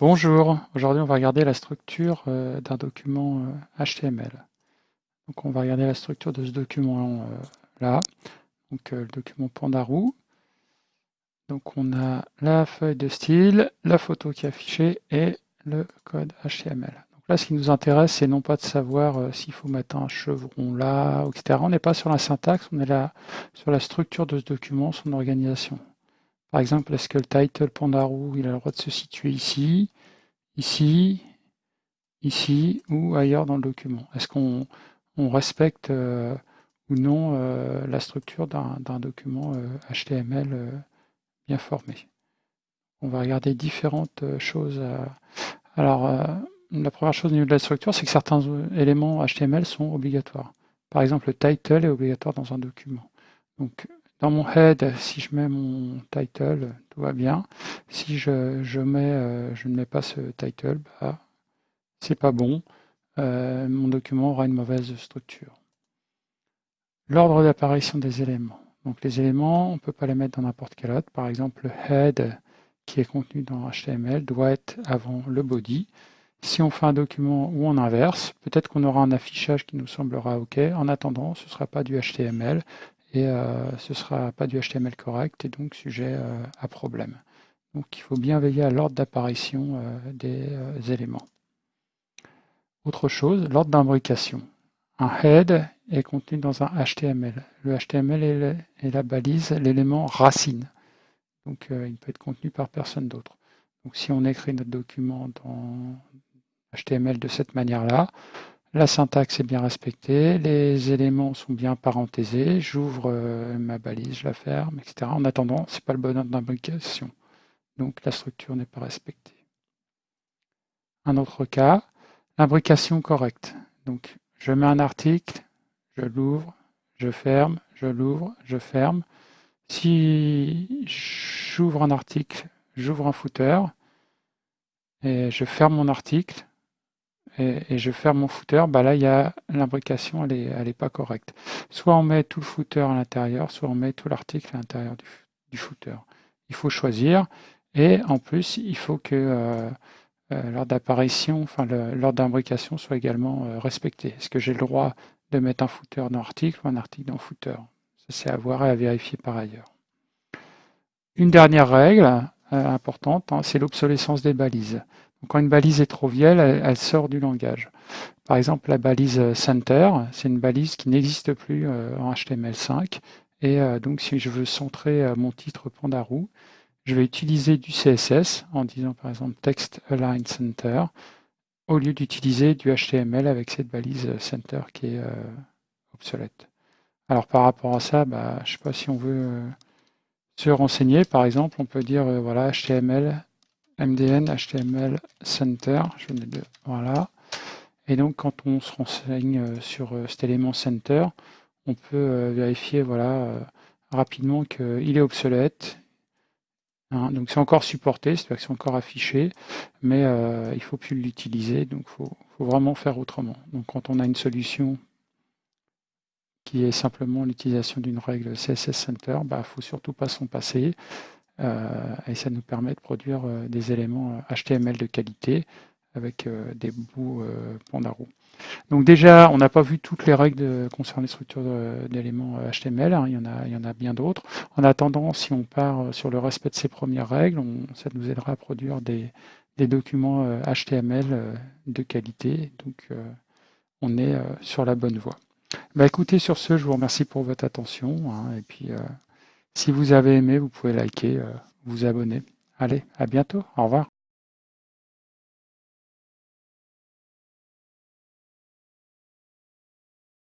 Bonjour, aujourd'hui on va regarder la structure euh, d'un document HTML. Euh, donc on va regarder la structure de ce document euh, là, donc le document Pandaroo. Donc on a la feuille de style, la photo qui est affichée et le code HTML. Donc là ce qui nous intéresse c'est non pas de savoir s'il faut mettre un chevron là, etc. On n'est pas sur la syntaxe, on est là sur la structure de ce document, son organisation. Par exemple, est-ce que le title Pandaroo, il a le droit de se situer ici, ici, ici ou ailleurs dans le document? Est-ce qu'on respecte euh, ou non euh, la structure d'un document HTML euh, bien formé? On va regarder différentes choses. Alors, la première chose au niveau de la structure, c'est que certains éléments HTML sont obligatoires. Par exemple, le title est obligatoire dans un document. Donc, dans mon head, si je mets mon title, tout va bien. Si je, euh, ne mets pas ce title, bah, c'est pas bon. Euh, mon document aura une mauvaise structure. L'ordre d'apparition des éléments. Donc les éléments, on ne peut pas les mettre dans n'importe quel ordre. Par exemple, le head qui est contenu dans HTML doit être avant le body. Si on fait un document où on inverse, peut-être qu'on aura un affichage qui nous semblera OK. En attendant, ce ne sera pas du HTML, et euh, ce ne sera pas du HTML correct et donc sujet euh, à problème. Donc il faut bien veiller à l'ordre d'apparition euh, des éléments. Autre chose, l'ordre d'imbrication. Un head est contenu dans un HTML. Le HTML est, la balise, l'élément racine. Donc il peut être contenu par personne d'autre. Donc si on écrit notre document dans HTML de cette manière-là, la syntaxe est bien respectée, les éléments sont bien parenthésés, j'ouvre euh, ma balise, je la ferme, etc. En attendant, ce n'est pas le bon ordre d'imbrication. Donc la structure n'est pas respectée. Un autre cas, l'imbrication correcte. Donc je mets un article, je l'ouvre, je ferme, je l'ouvre, je ferme. Si j'ouvre un article, j'ouvre un footer, et je ferme mon article, et, je ferme mon footer, bah là, il y a l'imbrication, elle n'est elle est pas correcte. Soit on met tout le footer à l'intérieur, soit on met tout l'article à l'intérieur du, footer. Il faut choisir. Et en plus, il faut que euh, euh, l'ordre d'apparition, enfin l'ordre d'imbrication soit également euh, respecté. Est-ce que j'ai le droit de mettre un footer dans l'article ou un article dans footer? Ça, c'est à voir et à vérifier par ailleurs. Une dernière règle importante, hein, c'est l'obsolescence des balises quand une balise est trop vieille, elle, sort du langage. Par exemple, la balise euh, center, c'est une balise qui n'existe plus euh, en HTML5. Et euh, donc, si je veux centrer mon titre Pandaroo, je vais utiliser du CSS en disant par exemple text align center au lieu d'utiliser du HTML avec cette balise center qui est obsolète. Alors par rapport à ça, bah, je ne sais pas si on veut se renseigner. Par exemple, on peut dire voilà HTML MDN HTML Center, je voilà. Et donc quand on se renseigne euh, sur euh, cet élément Center, on peut euh, vérifier voilà, rapidement qu'il est obsolète. Hein. donc c'est encore supporté, c'est-à-dire que c'est encore affiché, mais il ne faut plus l'utiliser, donc il faut, vraiment faire autrement. Donc quand on a une solution qui est simplement l'utilisation d'une règle CSS Center, il bah, ne faut surtout pas s'en passer. Euh, et ça nous permet de produire euh, des éléments HTML euh, de qualité avec des bouts Pandaro. Donc déjà, on n'a pas vu toutes les règles concernant les structures d'éléments HTML, hein, il, y en a, il y en a bien d'autres. En attendant, si on part sur le respect de ces premières règles, ça nous aidera à produire des, documents HTML de qualité. Donc on est sur la bonne voie. Bah, écoutez, sur ce, je vous remercie pour votre attention. Hein, et puis si vous avez aimé, vous pouvez liker, euh, vous abonner. Allez, à bientôt. Au revoir.